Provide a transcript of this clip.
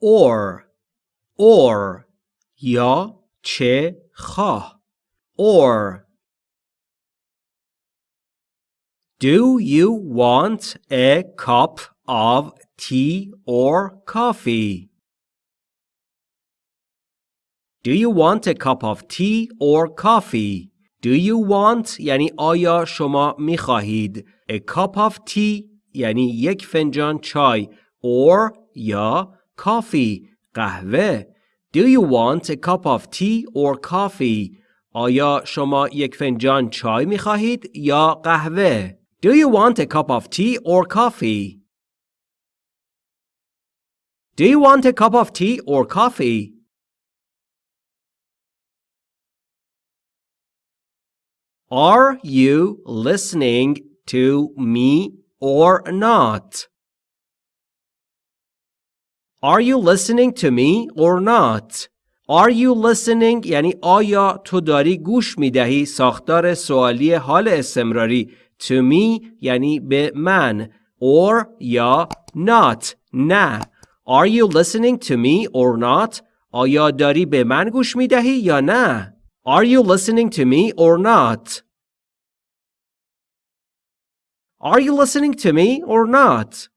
or or یا چه خواه or Do you want a cup of tea or coffee? Do you want a cup of tea or coffee? Do you want یعنی آیا شما می خواهید A cup of tea یعنی یک فنجان چای or یا coffee قهوه Do you want a cup of tea or coffee? آیا شما یک فنجان چای می خواهید یا قهوه؟ Do you want a cup of tea or coffee? Do you want a cup of tea or coffee? Are you listening to me or not? Are you listening to me or not? Are you listening یعنی آیا تو داری گوش می دهی ساختار سوالی حال استمراری to me یعنی به من or یا not نه Are you listening to me or not? آیا داری به من گوش می دهی یا نه؟ Are you listening to me or not? Are you listening to me or not?